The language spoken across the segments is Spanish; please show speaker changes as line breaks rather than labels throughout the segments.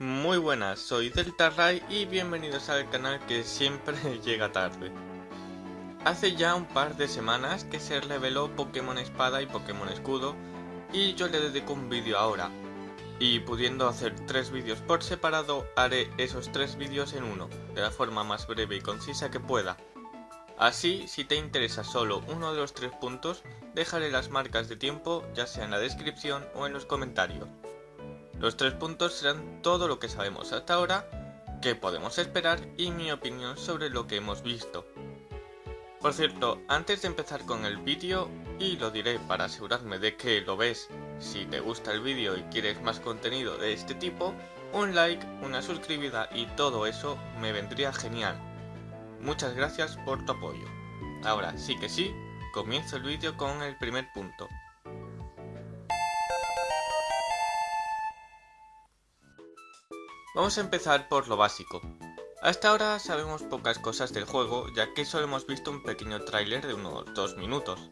Muy buenas, soy Delta y bienvenidos al canal que siempre llega tarde. Hace ya un par de semanas que se reveló Pokémon Espada y Pokémon Escudo y yo le dedico un vídeo ahora. Y pudiendo hacer tres vídeos por separado, haré esos tres vídeos en uno, de la forma más breve y concisa que pueda. Así, si te interesa solo uno de los tres puntos, dejaré las marcas de tiempo ya sea en la descripción o en los comentarios. Los tres puntos serán todo lo que sabemos hasta ahora, qué podemos esperar y mi opinión sobre lo que hemos visto. Por cierto, antes de empezar con el vídeo, y lo diré para asegurarme de que lo ves, si te gusta el vídeo y quieres más contenido de este tipo, un like, una suscribida y todo eso me vendría genial. Muchas gracias por tu apoyo. Ahora sí que sí, comienzo el vídeo con el primer punto. Vamos a empezar por lo básico. Hasta ahora sabemos pocas cosas del juego, ya que solo hemos visto un pequeño tráiler de unos 2 minutos.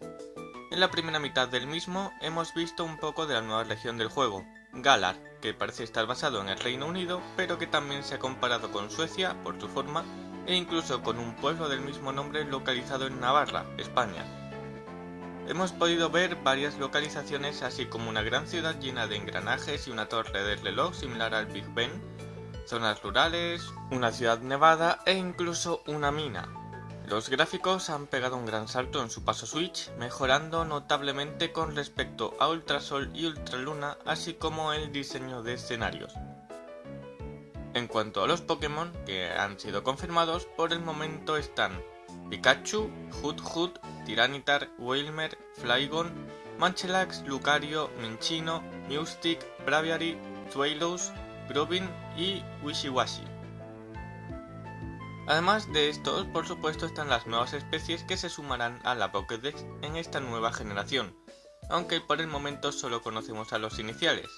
En la primera mitad del mismo hemos visto un poco de la nueva región del juego, Galar, que parece estar basado en el Reino Unido, pero que también se ha comparado con Suecia por su forma e incluso con un pueblo del mismo nombre localizado en Navarra, España. Hemos podido ver varias localizaciones así como una gran ciudad llena de engranajes y una torre de reloj similar al Big Ben, zonas rurales, una ciudad nevada e incluso una mina. Los gráficos han pegado un gran salto en su paso Switch, mejorando notablemente con respecto a Ultrasol y Ultraluna, así como el diseño de escenarios. En cuanto a los Pokémon que han sido confirmados, por el momento están Pikachu, Hoot, Tiranitar, Wilmer, Flygon, Manchelax, Lucario, Minchino, Mewstick, Braviary, Swallows, Y Wishiwashi. Además de estos, por supuesto están las nuevas especies que se sumarán a la Pokédex en esta nueva generación, aunque por el momento solo conocemos a los iniciales.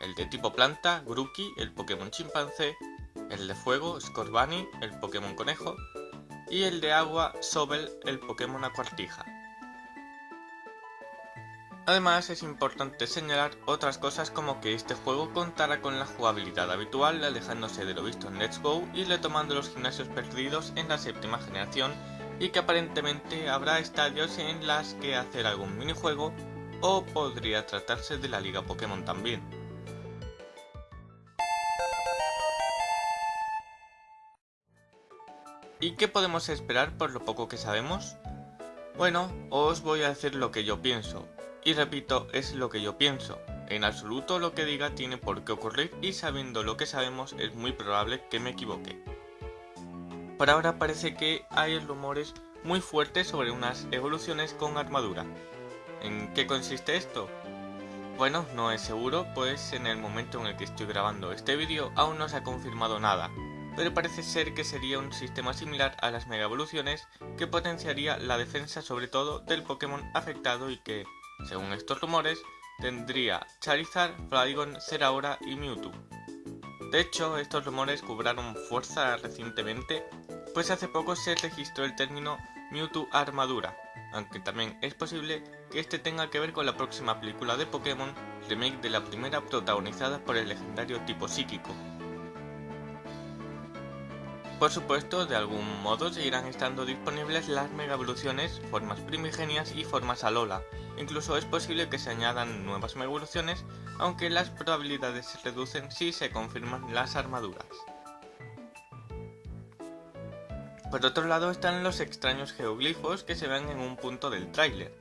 El de tipo planta, Grookey, el Pokémon chimpancé, el de fuego, Scorbunny, el Pokémon conejo, y el de agua, Sobel, el Pokémon acuartija. Además es importante señalar otras cosas como que este juego contará con la jugabilidad habitual alejándose de lo visto en Let's Go y retomando los gimnasios perdidos en la séptima generación y que aparentemente habrá estadios en las que hacer algún minijuego o podría tratarse de la liga Pokémon también. ¿Y qué podemos esperar por lo poco que sabemos? Bueno, os voy a decir lo que yo pienso, y repito, es lo que yo pienso. En absoluto lo que diga tiene por qué ocurrir y sabiendo lo que sabemos es muy probable que me equivoque. Por ahora parece que hay rumores muy fuertes sobre unas evoluciones con armadura. ¿En qué consiste esto? Bueno, no es seguro, pues en el momento en el que estoy grabando este vídeo aún no se ha confirmado nada, pero parece ser que sería un sistema similar a las mega evoluciones que potenciaría la defensa sobre todo del Pokémon afectado y que, según estos rumores, tendría Charizard, Flygon, Zeraora y Mewtwo. De hecho, estos rumores cobraron fuerza recientemente, pues hace poco se registró el término Mewtwo Armadura, aunque también es posible que este tenga que ver con la próxima película de Pokémon, remake de la primera protagonizada por el legendario tipo psíquico. Por supuesto, de algún modo seguirán estando disponibles las mega evoluciones, formas primigenias y formas Alola, Incluso es posible que se añadan nuevas evoluciones, aunque las probabilidades se reducen si se confirman las armaduras. Por otro lado están los extraños geoglifos que se ven en un punto del tráiler.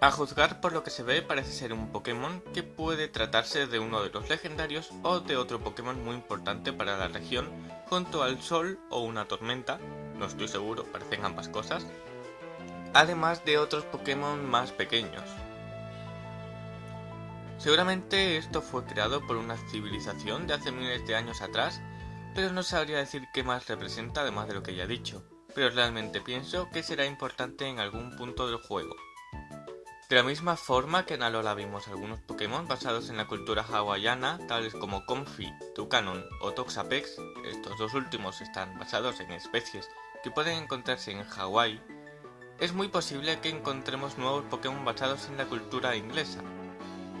A juzgar por lo que se ve parece ser un Pokémon que puede tratarse de uno de los legendarios o de otro Pokémon muy importante para la región junto al Sol o una tormenta, no estoy seguro, parecen ambas cosas, además de otros Pokémon más pequeños. Seguramente esto fue creado por una civilización de hace miles de años atrás, pero no sabría decir qué más representa además de lo que ya he dicho, pero realmente pienso que será importante en algún punto del juego. De la misma forma que en Alola vimos algunos Pokémon basados en la cultura hawaiana, tales como Comfy, Tucanon o Toxapex, estos dos últimos están basados en especies que pueden encontrarse en Hawái es muy posible que encontremos nuevos Pokémon basados en la cultura inglesa.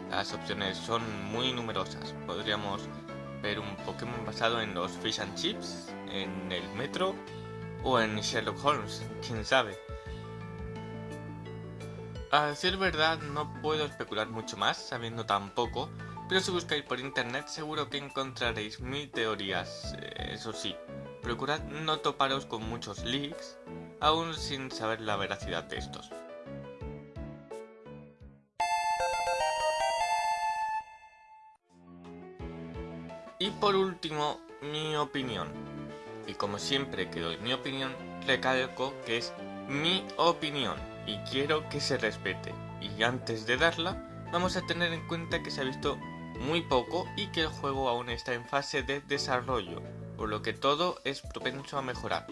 Las opciones son muy numerosas, podríamos ver un Pokémon basado en los Fish and Chips, en el Metro o en Sherlock Holmes, quién sabe. A decir verdad no puedo especular mucho más sabiendo tan poco, pero si buscáis por internet seguro que encontraréis mil teorías, eh, eso sí, procurad no toparos con muchos leaks, aún sin saber la veracidad de estos. Y por último, mi opinión. Y como siempre que doy mi opinión, recalco que es mi opinión y quiero que se respete. Y antes de darla, vamos a tener en cuenta que se ha visto muy poco y que el juego aún está en fase de desarrollo, por lo que todo es propenso a mejorar.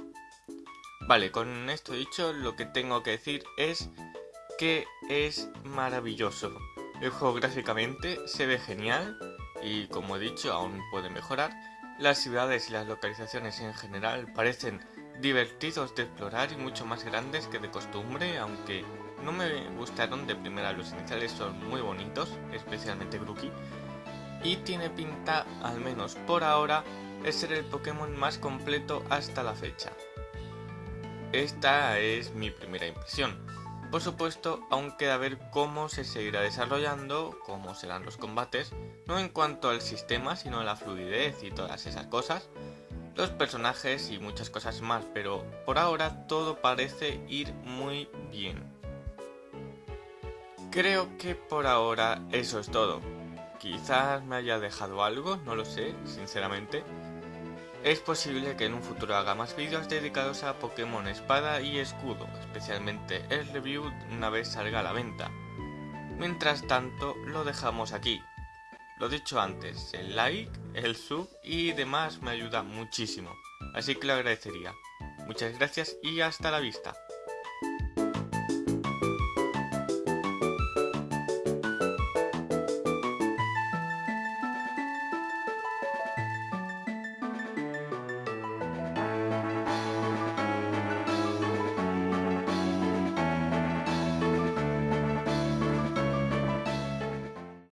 Vale, con esto dicho, lo que tengo que decir es que es maravilloso. El juego gráficamente se ve genial y como he dicho aún puede mejorar. Las ciudades y las localizaciones en general parecen divertidos de explorar y mucho más grandes que de costumbre, aunque no me gustaron de primera, los iniciales son muy bonitos, especialmente Grookey, y tiene pinta, al menos por ahora, de ser el Pokémon más completo hasta la fecha. Esta es mi primera impresión. Por supuesto, aún queda ver cómo se seguirá desarrollando, cómo serán los combates, no en cuanto al sistema, sino a la fluidez y todas esas cosas, los personajes y muchas cosas más, pero por ahora todo parece ir muy bien. Creo que por ahora eso es todo. Quizás me haya dejado algo, no lo sé, sinceramente. Es posible que en un futuro haga más vídeos dedicados a Pokémon Espada y Escudo, especialmente el review una vez salga a la venta. Mientras tanto, lo dejamos aquí. Lo dicho antes, el like, el sub y demás me ayuda muchísimo, así que lo agradecería. Muchas gracias y hasta la vista.